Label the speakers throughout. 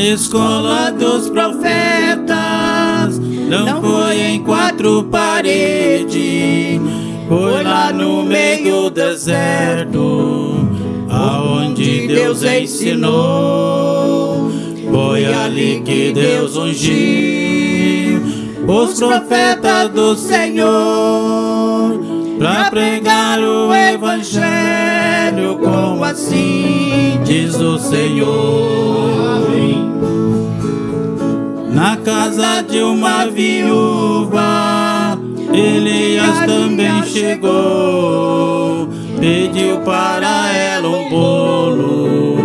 Speaker 1: A escola dos profetas não foi em quatro paredes, foi lá no meio do deserto, aonde Deus ensinou. Foi ali que Deus ungiu os profetas do Senhor para pregar o evangelho como assim diz o Senhor. Na casa de uma viúva, Elias também chegou, pediu para ela um bolo,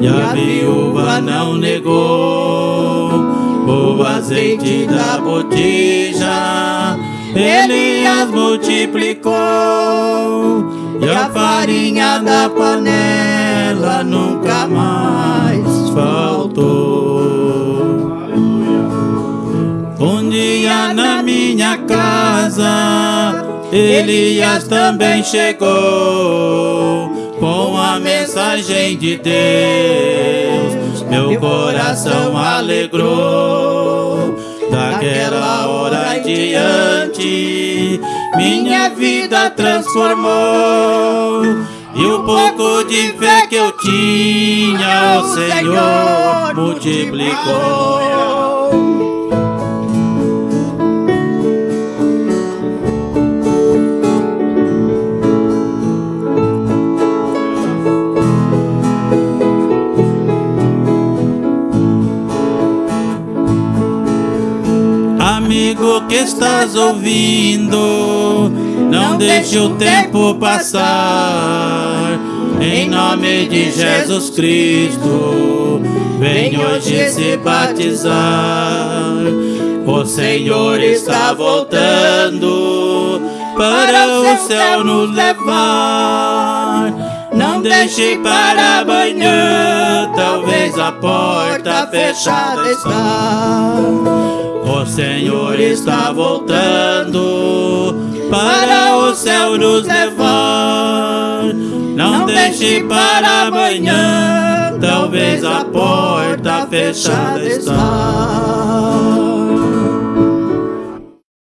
Speaker 1: e a viúva não negou. O azeite da botija, Elias multiplicou, e a farinha da panela nunca mais na minha casa, Elias também chegou com a mensagem de Deus. Meu coração alegrou. Daquela hora em diante, minha vida transformou. E o pouco de fé que eu tinha, o Senhor multiplicou. Amigo que estás ouvindo, não deixe o tempo passar. Em nome de Jesus Cristo, vem hoje se batizar. O Senhor está voltando para o céu nos levar. Não deixe para amanhã, talvez a porta fechada está. O Senhor está voltando para o céu nos levar. Não deixe para amanhã, talvez a porta fechada está.